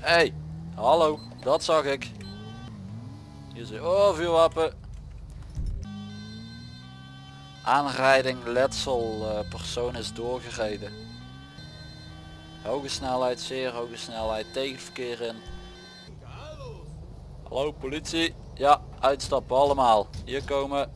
hey, hallo, dat zag ik. Hier is oh vuurwapen. Aanrijding, letsel, eh, persoon is doorgereden. Hoge snelheid, zeer hoge snelheid, tegenverkeer in. Hallo politie. Ja, uitstappen allemaal. Hier komen.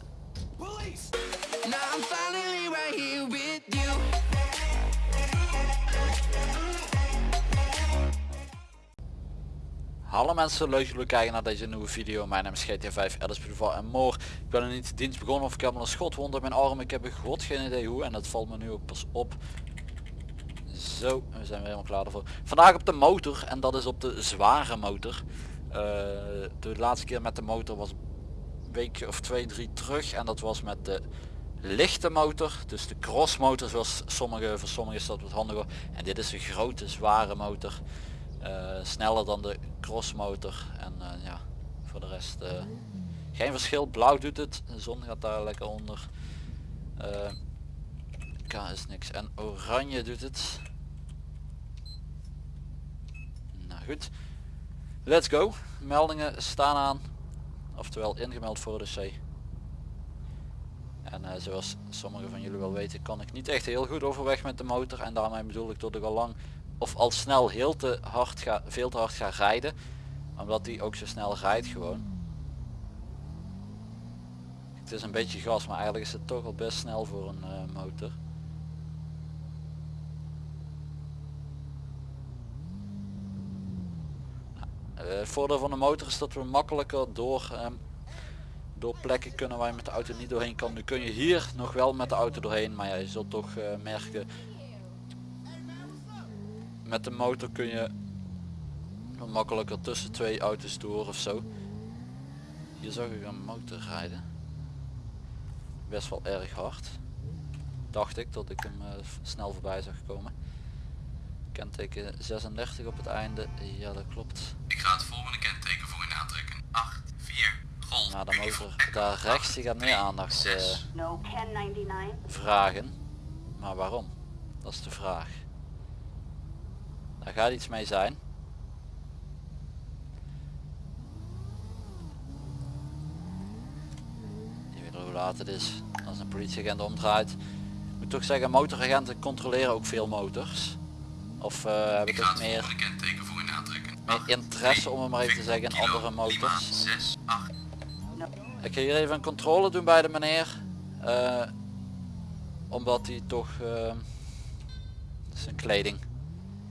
Hallo mensen, leuk jullie kijken naar deze nieuwe video. Mijn naam is GTA 5 Alice Boulevard en more. Ik ben er niet dienst begonnen of ik heb een schotwond in mijn arm. Ik heb een god geen idee hoe en dat valt me nu ook pas op. Zo, we zijn weer helemaal klaar ervoor. Vandaag op de motor en dat is op de zware motor. Uh, de laatste keer met de motor was een week of twee, drie terug en dat was met de lichte motor. Dus de crossmotor zoals sommige, voor sommigen is dat wat handiger. En dit is een grote zware motor. Uh, sneller dan de crossmotor. En uh, ja voor de rest uh, geen verschil. Blauw doet het de zon gaat daar lekker onder. K is niks. En oranje doet het. Nou goed. Let's go. Meldingen staan aan oftewel ingemeld voor de C. En zoals sommigen van jullie wel weten kan ik niet echt heel goed overweg met de motor. En daarmee bedoel ik dat ik al lang of al snel heel te hard ga, veel te hard ga rijden omdat die ook zo snel rijdt gewoon. Het is een beetje gas maar eigenlijk is het toch al best snel voor een uh, motor. Uh, het voordeel van de motor is dat we makkelijker door um, door plekken kunnen waar je met de auto niet doorheen kan. Nu kun je hier nog wel met de auto doorheen maar je zult toch uh, merken met de motor kun je makkelijker tussen twee auto's door of zo. Hier zag ik een motor rijden. Best wel erg hard. Dacht ik dat ik hem uh, snel voorbij zag komen. Kenteken 36 op het einde. Ja dat klopt. Ik ga het volgende kenteken voor u aantrekken. 8, 4, golf. Nou de motor daar rechts die gaat meer aandacht uh, vragen. Maar waarom? Dat is de vraag. Daar gaat iets mee zijn. Je weet hoe laat het is. Als een politieagent omdraait. Ik moet toch zeggen, motoragenten controleren ook veel motors. Of uh, hebben toch meer, meer interesse om het maar even te zeggen in andere motors. Ik ga hier even een controle doen bij de meneer. Uh, omdat hij toch... Uh, zijn kleding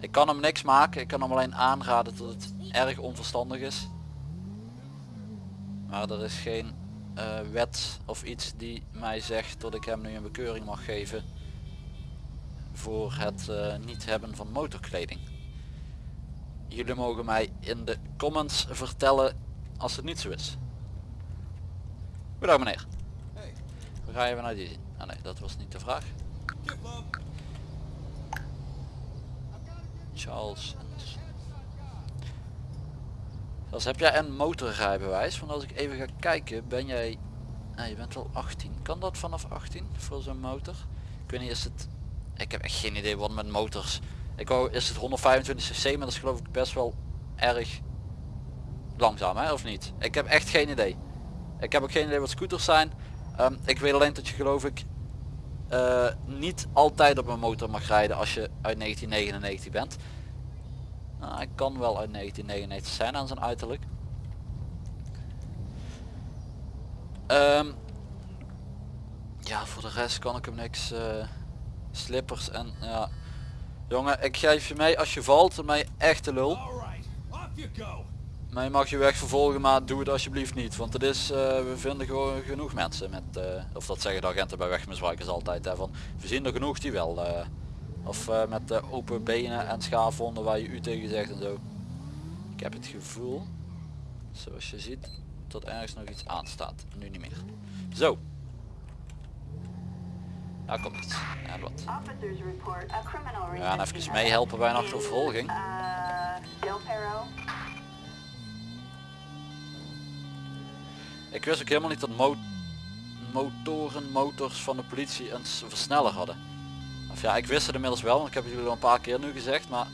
ik kan hem niks maken, ik kan hem alleen aanraden dat het erg onverstandig is. Maar er is geen uh, wet of iets die mij zegt dat ik hem nu een bekeuring mag geven voor het uh, niet hebben van motorkleding. Jullie mogen mij in de comments vertellen als het niet zo is. Goedendag meneer. We gaan even naar die. Ah nee, dat was niet de vraag. Charles. Als heb jij een motorrijbewijs? Want als ik even ga kijken, ben jij... Nou, je bent wel 18. Kan dat vanaf 18 voor zo'n motor? Ik weet niet, is het... Ik heb echt geen idee wat met motors. Ik wou, is het 125 cc, maar dat is geloof ik best wel erg langzaam, hè? Of niet? Ik heb echt geen idee. Ik heb ook geen idee wat scooters zijn. Um, ik weet alleen dat je geloof ik uh, niet altijd op een motor mag rijden als je uit 1999 bent. Nou, ik kan wel uit 1999 zijn aan zijn uiterlijk. Um, ja, voor de rest kan ik hem niks. Uh, slippers en ja. Jongen, ik geef je mee als je valt, mij echte lul. Maar je mag je weg vervolgen, maar doe het alsjeblieft niet. Want het is, uh, we vinden gewoon genoeg mensen met, uh, of dat zeggen de agenten bij wegmisbruikers altijd. Hè, van, we zien er genoeg die wel, uh, of met open benen en schaafwonden waar je u tegen zegt en zo. Ik heb het gevoel, zoals je ziet, dat ergens nog iets aanstaat. Nu niet meer. Zo. Daar komt het. En wat. We gaan even meehelpen bij een achtervolging. Ik wist ook helemaal niet dat mo motoren, motors van de politie een versneller hadden. Of ja, ik wist het inmiddels wel, want ik heb jullie al een paar keer nu gezegd, maar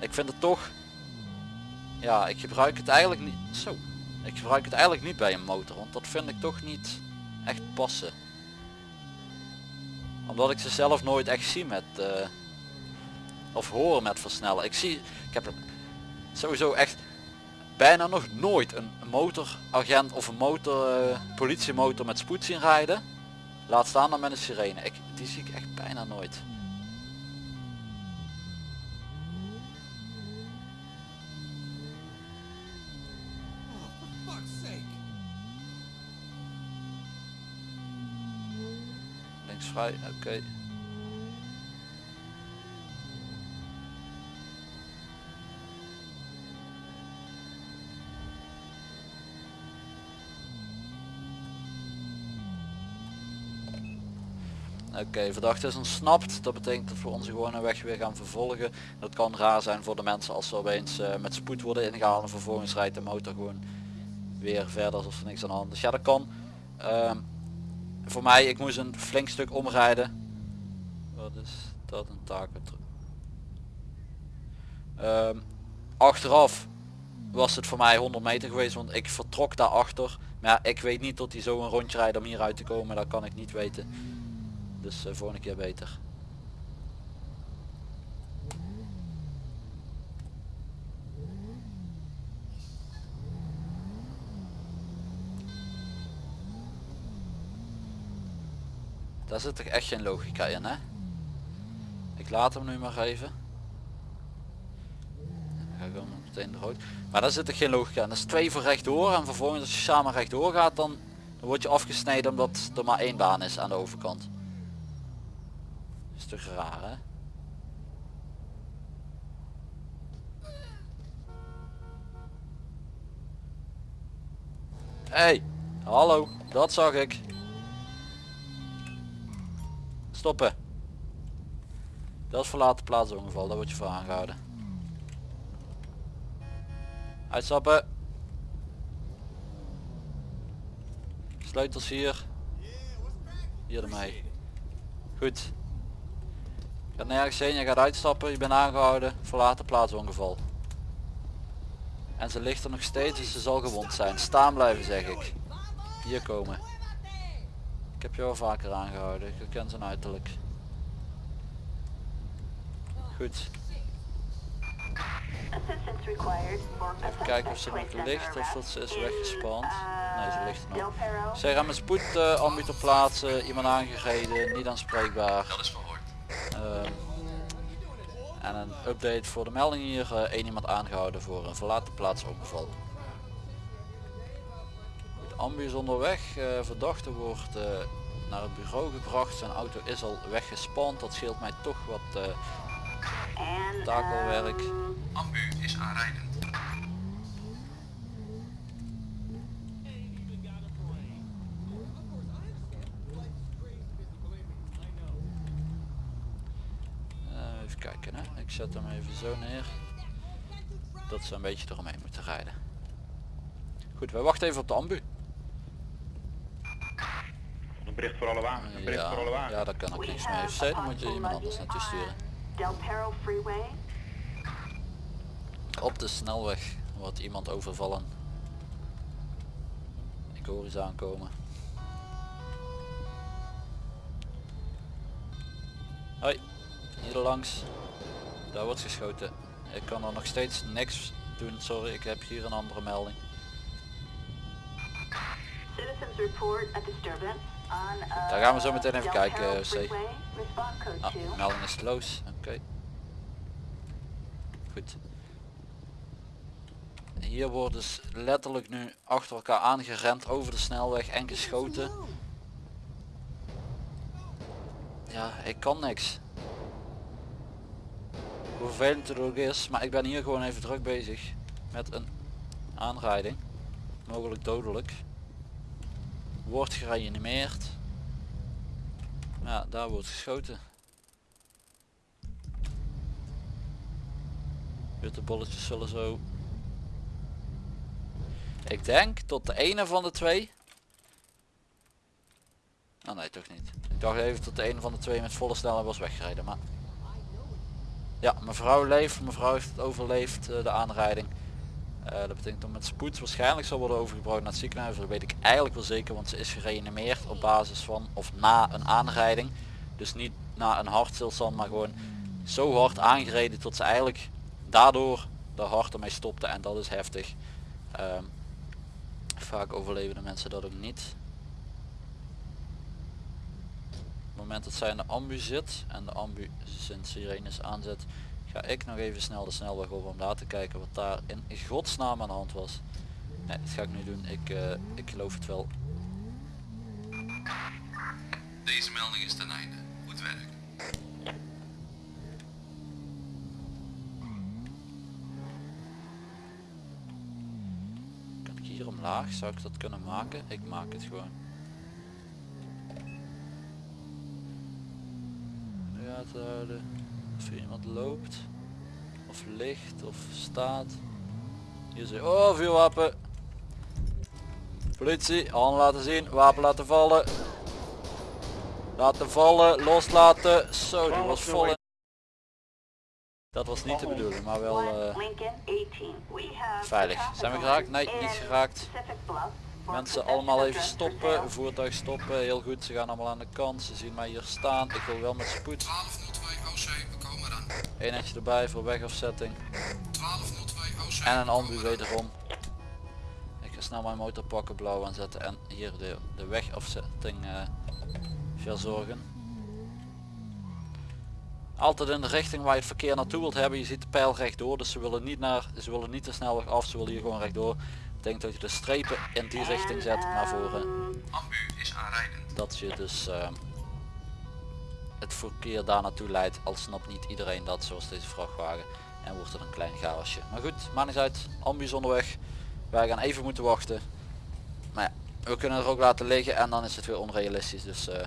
ik vind het toch ja, ik gebruik het eigenlijk niet. Zo. Ik gebruik het eigenlijk niet bij een motor, want dat vind ik toch niet echt passen. Omdat ik ze zelf nooit echt zie met eh, of hoor met versnellen. Ik zie, ik heb sowieso echt bijna nog nooit een motoragent of een motor eh, politiemotor met spoed zien rijden. Laat staan dan met een sirene. Ik, die zie ik echt bijna nooit. Links vrij, oké. Oké, verdachte is ontsnapt. Dat betekent dat we onze gewone weg weer gaan vervolgen. Dat kan raar zijn voor de mensen als ze opeens uh, met spoed worden ingehaald en vervolgens rijdt de motor gewoon weer verder alsof er niks aan de hand is. Ja, dat kan. Uh, voor mij, ik moest een flink stuk omrijden. Wat is dat een taak? Uh, achteraf was het voor mij 100 meter geweest, want ik vertrok daarachter. Maar ja, ik weet niet tot hij zo een rondje rijdt om hier uit te komen. Dat kan ik niet weten. Dus uh, volgende keer beter. Daar zit toch echt geen logica in hè? Ik laat hem nu maar even. ga ik hem meteen rood. Maar daar zit er geen logica in. Dat is twee voor rechtdoor en vervolgens als je samen rechtdoor gaat dan, dan word je afgesneden omdat er maar één baan is aan de overkant is toch raar hè? Hey, hallo, dat zag ik. Stoppen. Dat is verlaten plaatsongeval, daar word je voor aangehouden. Uitstappen. Sleutels hier. Hier ermee. Goed. Gaat nergens heen, je gaat uitstappen, je bent aangehouden, verlaten plaatsongeval. En ze ligt er nog steeds, dus ze zal gewond zijn. Staan blijven zeg ik. Hier komen. Ik heb je al vaker aangehouden, ik ken zijn uiterlijk. Goed. Even kijken of ze nog ligt of dat ze is weggespand. Nee, ze ligt er nog. Zij gaan met spoed uh, ambu plaatsen, iemand aangereden, niet aanspreekbaar. Ehm, en een update voor de melding hier. Uh, één iemand aangehouden voor een verlaten plaats ongeval. De ambu is onderweg. Uh, verdachte wordt uh, naar het bureau gebracht. Zijn auto is al weggespand. Dat scheelt mij toch wat takelwerk. Ambu is aanrijdend. kijken hè. Ik zet hem even zo neer. Dat ze een beetje eromheen moeten rijden. Goed, wij wachten even op de ambu. Een bericht voor alle wagens. Een bericht ja, voor alle wagens. Ja, daar kan ik niks mee. Even dan moet je iemand anders naartoe sturen. Op de snelweg wordt iemand overvallen. Ik hoor iets aankomen. Hoi. Hier langs. Daar wordt geschoten. Ik kan er nog steeds niks doen. Sorry, ik heb hier een andere melding. Daar gaan we zo meteen even kijken, C. Ah, melding is close. Oké. Goed. Hier worden dus letterlijk nu achter elkaar aangerend over de snelweg en geschoten. Ja, ik kan niks hoe vervelend het ook is, maar ik ben hier gewoon even druk bezig met een aanrijding, mogelijk dodelijk. Wordt gereanimeerd. Ja, daar wordt geschoten. Witte bolletjes zullen zo. Ik denk tot de ene van de twee. Oh nee, toch niet. Ik dacht even tot de ene van de twee met volle snelheid was weggereden, maar ja, mevrouw leeft. Mevrouw heeft het overleefd, uh, de aanrijding. Eh, dat betekent dat met spoed waarschijnlijk zal worden overgebracht naar het ziekenhuis. Dat weet ik eigenlijk wel zeker, want ze is gereanimeerd op basis van of na een aanrijding. Dus niet na een hartstilstand, maar gewoon zo hard aangereden tot ze eigenlijk daardoor de hart ermee stopte en dat is heftig. Ehm, vaak overleven de mensen dat ook niet. Op het moment dat zij in de ambu zit en de ambu zijn sirenes aanzet, ga ik nog even snel de snelweg op om daar te kijken wat daar in godsnaam aan de hand was. Nee, dat ga ik nu doen. Ik, eh, ik geloof het wel. Deze melding is ten einde. Goed werk. Kan ik hier omlaag? Zou ik dat kunnen maken? Ik maak het gewoon. Gaten houden. Of er iemand loopt. Of ligt. Of staat. Hier zie Oh, vuurwapen. Politie, handen laten zien. Wapen laten vallen. Laten vallen. Loslaten. Zo, die was vol. Dat was niet de bedoeling, maar wel eh, veilig. Zijn we geraakt? Nee, niet geraakt. Mensen allemaal even stoppen, voertuig stoppen, heel goed, ze gaan allemaal aan de kant, ze zien mij hier staan, ik wil wel met spoed. 1202 OC, we komen eraan. Eenheidje erbij voor wegafzetting 1202 OC. en een ambu wederom. Ik ga snel mijn motor pakken, blauw aanzetten en hier de, de wegafzetting eh, verzorgen. Altijd in de richting waar je het verkeer naartoe wilt hebben, je ziet de pijl rechtdoor, dus ze willen niet naar, ze willen niet de snelweg af, ze willen hier gewoon rechtdoor. Ik denk dat je de strepen in die richting zet naar voren. Ambu is aanrijdend. dat je dus ehm, het verkeer daar naartoe leidt al snapt niet iedereen dat zoals deze vrachtwagen en wordt het een klein chaosje. Maar goed maakt niet uit. Ambu onderweg. Wij gaan even moeten wachten. Maar ja, we kunnen er ook laten liggen en dan is het weer onrealistisch dus eh,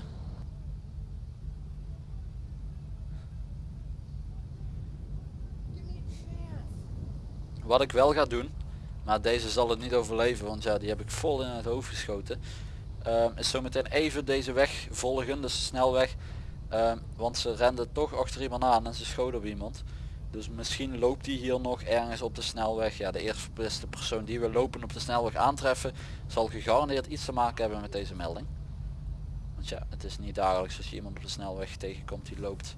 wat ik wel ga doen maar deze zal het niet overleven want ja die heb ik vol in het hoofd geschoten Ehm, is zometeen even deze weg volgen, dus de snelweg. Ehm, want ze renden toch achter iemand aan en ze schoten op iemand. Dus misschien loopt die hier nog ergens op de snelweg. Ja, de eerste persoon die we lopen op de snelweg aantreffen zal gegarandeerd iets te maken hebben met deze melding. Want ja, het is niet dagelijks als je iemand op de snelweg tegenkomt die loopt.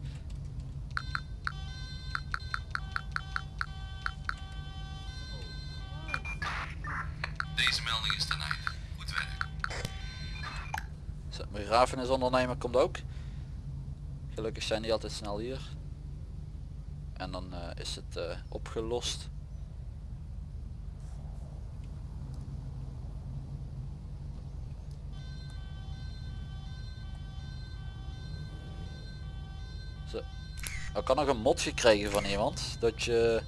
Deze melding is ten einde. Goed werk. Zo, Begrafenisondernemer komt ook. Gelukkig zijn die altijd snel hier. En dan eh, is het eh, opgelost. Zo. Ik had nog een mod gekregen van iemand dat je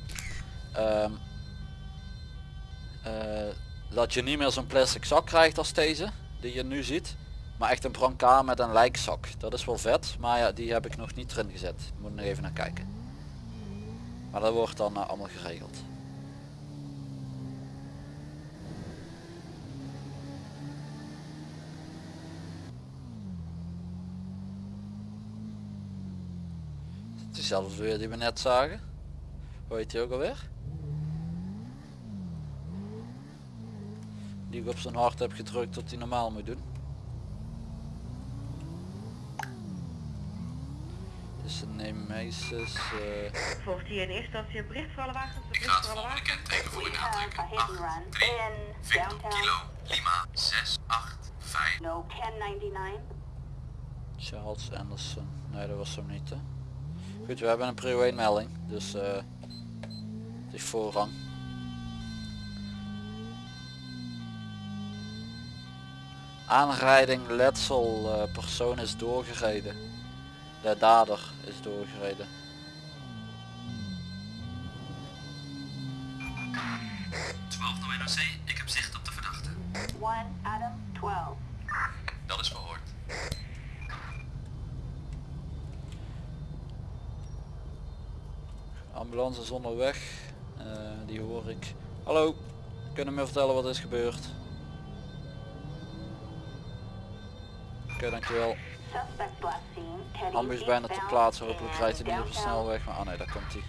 ehm, eh, dat je niet meer zo'n plastic zak krijgt als deze die je nu ziet maar echt een brancard met een lijkzak. Dat is wel vet maar ja die heb ik nog niet erin gezet. Moet nog even naar kijken. Maar dat wordt dan eh, allemaal geregeld. Het is Diezelfde weer die we net zagen. Hoe heet die ook alweer die ik op zijn hart heb gedrukt tot hij normaal moet doen Dus de Nemesis, eh Volgt hier in eerste instantie een bericht voor alle wagens? Een Ik bericht ga het voor alle volgende kenteken voor u aantrekken. hit and 8, run 3, in Victor, downtown. Kilo, Lima, 6, 8, 5. No 1099. Charles Anderson. Nee, dat was hem niet. Hè. Goed, we hebben een prio 1 melding, dus eh het is voorrang. Aanrijding, letsel, eh, persoon is doorgereden. De dader is doorgereden. NOC, ik heb zicht op de verdachte. 1 Adam 12. Dat is verhoord. Ambulance is onderweg. Eh, die hoor ik. Hallo, kunnen me vertellen wat is gebeurd? Oké, okay, dankjewel. Ambus bijna te plaatsen hopelijk rijdt hij niet op de snelweg, maar ah nee, daar komt hij.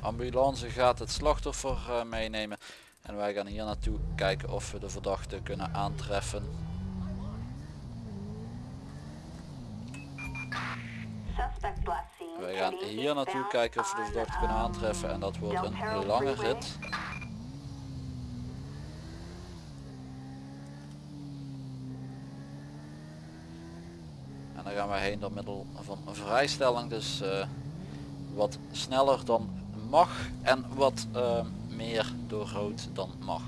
Ambulance gaat het slachtoffer eh, meenemen en wij gaan hier naartoe kijken of we de verdachte kunnen aantreffen. Hier naartoe kijken of we de verdachte kunnen aantreffen en dat wordt een lange rit. En dan gaan wij heen door middel van vrijstelling, dus eh, wat sneller dan mag en wat eh, meer door rood dan mag.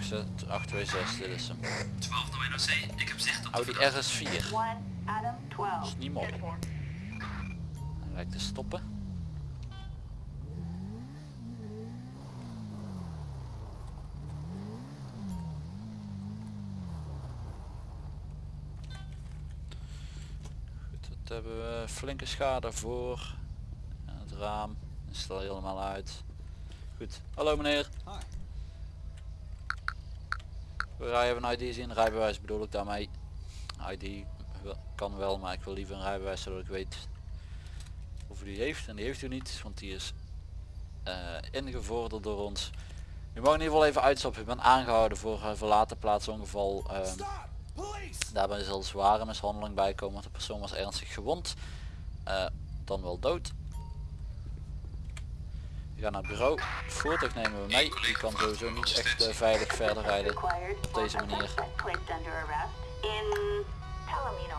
826, dit is hem. 12 door NOC, ik heb zicht op de Audi verdachte. RS4. 1 Adam 12. is niet mooi. Hij lijkt te stoppen. Goed, dat hebben we flinke schade voor. En het raam is er al helemaal uit. Goed, hallo meneer. Wij hebben een ID zien, rijbewijs bedoel ik daarmee. ID kan wel, maar ik wil liever een rijbewijs zodat ik weet of u die heeft. En die heeft u niet, want die is eh, ingevorderd door ons. U mag in ieder geval even uitstappen. U bent aangehouden voor uh, verlaten plaatsongeval. ehm daarbij zal zware mishandeling bijkomen, want de persoon was ernstig gewond. eh, dan wel dood. We gaan naar het bureau. Het voertuig nemen we mee. Die kan sowieso niet echt eh, veilig verder rijden. Op deze manier.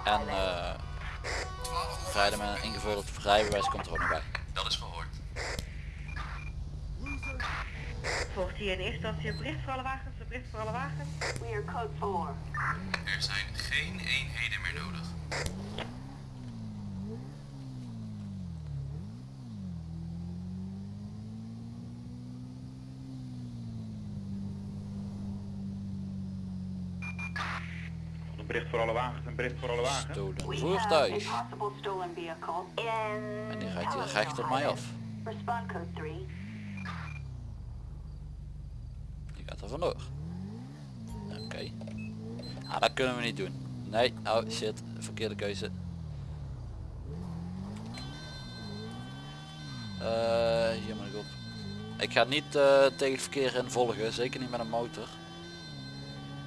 En eh rijden met een ingevorderd rijbewijs komt er ook nog bij. Dat is verhoord. Volgt hier in eerste instantie bericht voor alle wagens, een bericht voor alle wagens. We are code 4. Er zijn geen eenheden meer nodig. Een bericht voor alle wagens, een bericht voor alle wagens. Stolen voertuig. En die rijdt hier recht op mij af. Respond code 3. Die gaat er vandoor. Oké. Ah, dat kunnen we niet doen. Nee, oh shit, verkeerde keuze. Eh, hier moet ik op. Ik ga niet eh, tegen het verkeer in volgen, zeker niet met een motor.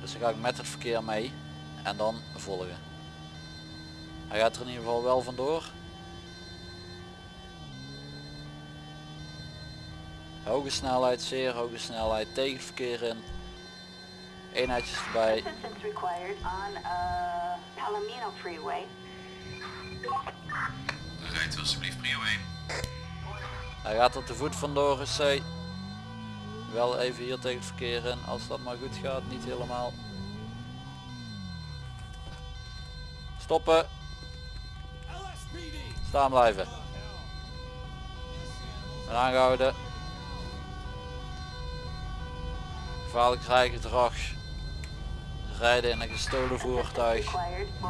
Dus dan ga ik met het verkeer mee en dan volgen. Hij gaat er in ieder geval wel vandoor. Hoge snelheid, zeer hoge snelheid, tegen het verkeer in. Eenheidjes erbij. Uh, Palomino Freeway. Rijdt alsjeblieft prio 1. Hij gaat er te voet vandoor, C. Wel even hier tegen het verkeer in, als dat maar goed gaat, niet helemaal. Stoppen. Staan blijven. Ben aangehouden. Gevaarlijk rijgedrag. Rijden in een gestolen voertuig.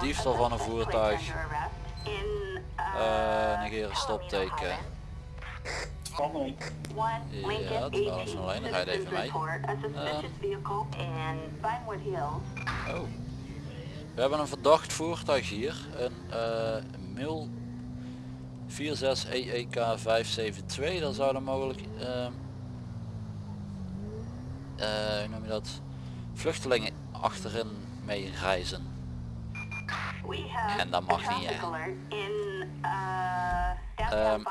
Diefstal van een voertuig. Eh, uh, negeren stopteken. Ja, dat was 18 alleen nog. Rijd even mee. Hills. Oh. We hebben een verdacht voertuig hier. Een uh, Mil 46 EEK 572. Daar zouden mogelijk uh, uh, hoe noem je dat? Vluchtelingen achterin mee reizen. En dat mag niet, hè. Ehm.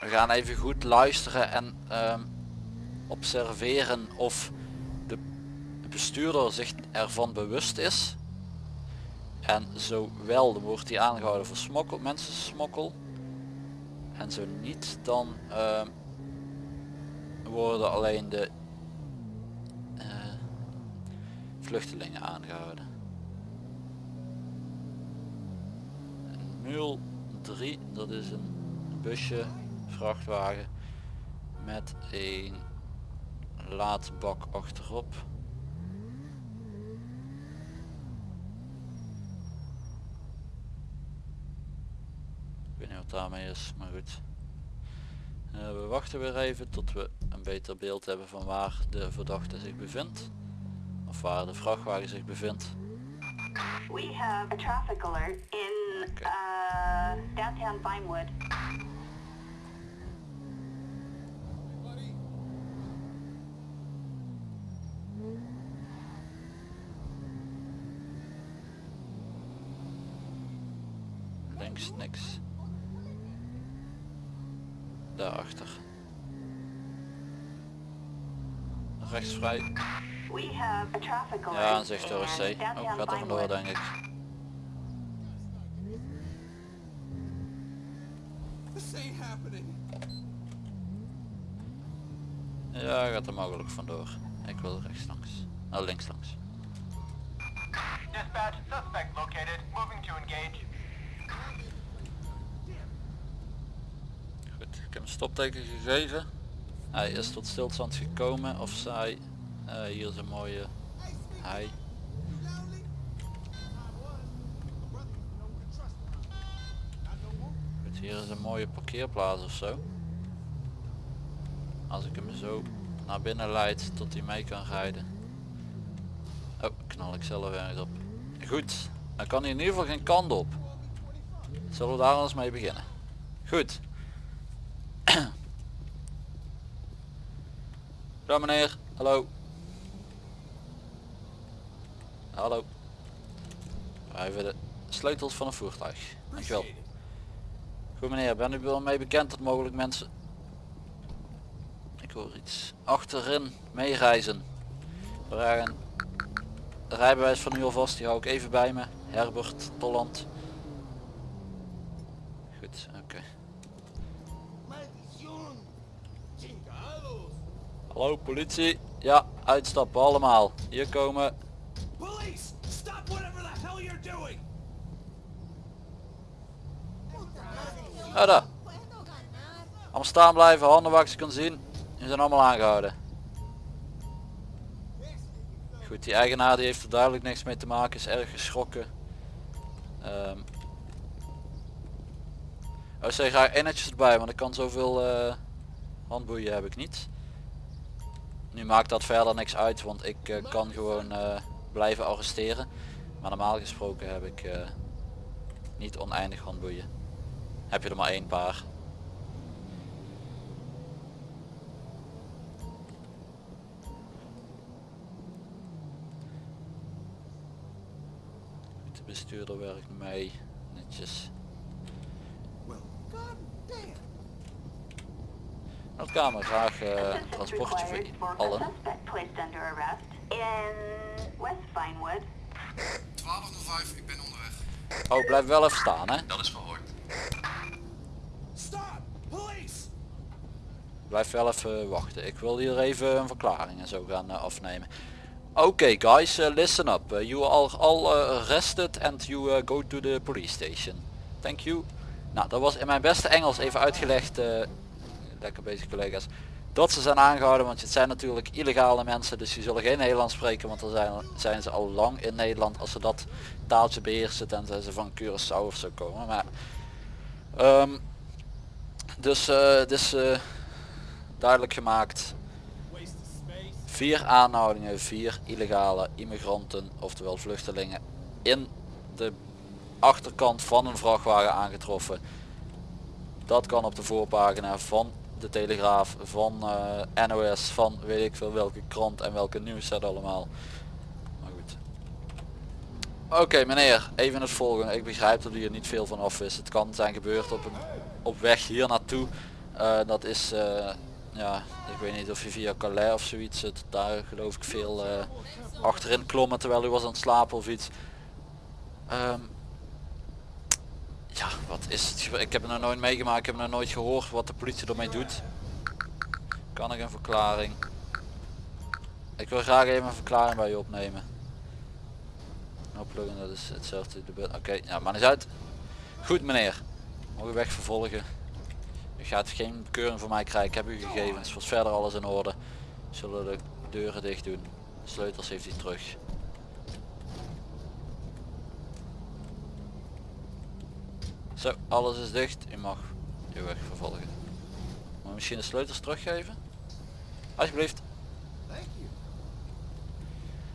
We gaan even goed luisteren en ehm, observeren of de bestuurder zich ervan bewust is. En zo wel, dan wordt hij aangehouden voor smokkel, mensensmokkel. En zo niet, dan ehm, worden alleen de eh, vluchtelingen aangehouden. En mul 3, dat is een busje, vrachtwagen met een laadbak achterop. Ik weet niet wat daarmee is, maar goed. Eh, we wachten weer even tot we een beter beeld hebben van waar de verdachte zich bevindt. Of waar de vrachtwagen zich bevindt. We have a traffic alert in Okay. uh, downtown Vinewood. Links niks. Daarachter. Rechts vrij. Ja, een zicht door C. Oh, downtown gaat er vandoor denk ik. Ja, gaat er mogelijk vandoor. Ik wil rechts langs. Nou, links langs. Dispatch, suspect located. Moving to engage. Stopteken gegeven. Hij is tot stilstand gekomen of zij. Eh, hier is een mooie hij. Hier is een mooie parkeerplaats of zo. Als ik hem zo naar binnen leid tot hij mee kan rijden. Oh, knal ik zelf ergens op. Goed, dan kan hij in ieder geval geen kant op. Zullen we daar eens mee beginnen? Goed. Ja meneer, hallo. Hallo. Even de sleutels van een voertuig. Dankjewel. Goed meneer, ben u wel mee bekend dat mogelijk mensen... Ik hoor iets. Achterin meereizen. We rijden de rijbewijs van u alvast, die hou ik even bij me. Herbert Tolland. Goed, oké. Hallo politie. Ja, uitstappen allemaal. Hier komen. Police, stop whatever the hell you're doing. Daar. Allemaal staan blijven, handen waar ik ze kan zien. Die zijn allemaal aangehouden. Goed, die eigenaar die heeft er duidelijk niks mee te maken, is erg geschrokken. Ehm oh, zeg graag één netjes erbij, want ik kan zoveel eh, handboeien heb ik niet. Nu maakt dat verder niks uit, want ik eh, kan gewoon eh, blijven arresteren. Maar normaal gesproken heb ik eh, niet oneindig handboeien. Heb je er maar één paar. De bestuurder werkt mee. Netjes. Meldkamer, graag Assistance transportje voor allen. suspect placed under arrest in West Vinewood. 1205, ik ben onderweg. Oh, blijf wel even staan hè. Dat is verhoord. Stop. Police. Blijf wel even wachten. Ik wil hier even een verklaring en zo gaan eh, afnemen. Oké guys, eh, listen up. Uh, you are all uh, arrested and you uh, go to the police station. Thank you. Nou, dat was in mijn beste Engels even uitgelegd. Eh, lekker bezig collega's. Dat ze zijn aangehouden, want het zijn natuurlijk illegale mensen, dus die zullen geen Nederlands spreken, want dan zijn, zijn ze al lang in Nederland als ze dat taaltje beheersen tenzij ze van Curaçao of zo komen. Maar, ehm, dus eh, het is eh, duidelijk gemaakt. Vier aanhoudingen, vier illegale immigranten, oftewel vluchtelingen, in de achterkant van een vrachtwagen aangetroffen. Dat kan op de voorpagina van de Telegraaf, van eh, NOS, van weet ik veel welke krant en welke nieuwszet allemaal. Maar goed. Oké meneer, even het volgende. Ik begrijp dat u er niet veel van af is. Het kan zijn gebeurd op, een, op weg hier naartoe. Eh, dat is, eh, ja, ik weet niet of je via Calais of zoiets zit. Daar geloof ik veel achterin klommen terwijl u was aan het slapen of iets. Ehm, ja, wat is het? Ik heb het nog nooit meegemaakt. Ik heb nog nooit gehoord wat de politie ermee doet. Kan ik een verklaring? Ik wil graag even een verklaring bij je opnemen. Oppluggen, dat is hetzelfde. Oké, ja, maar niet uit. Goed meneer. Mogen weg vervolgen. U gaat geen keuring voor mij krijgen. Ik heb uw gegevens. Voor verder alles in orde. Zullen de deuren dicht doen. Sleutels heeft hij terug. Zo, alles is dicht. U mag uw weg vervolgen. Maar misschien de sleutels teruggeven? Alsjeblieft.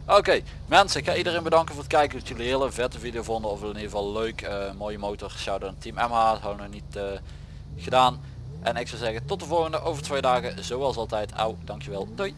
Oké, mensen, ik ga iedereen bedanken voor het kijken. Dat jullie een hele vette video vonden. Of in ieder geval leuk. eh, mooie motor. Shout out aan Team MH. Dat hadden we nog niet eh, gedaan. En ik zou zeggen tot de volgende over twee dagen. Zoals altijd. Au, dankjewel. Doei.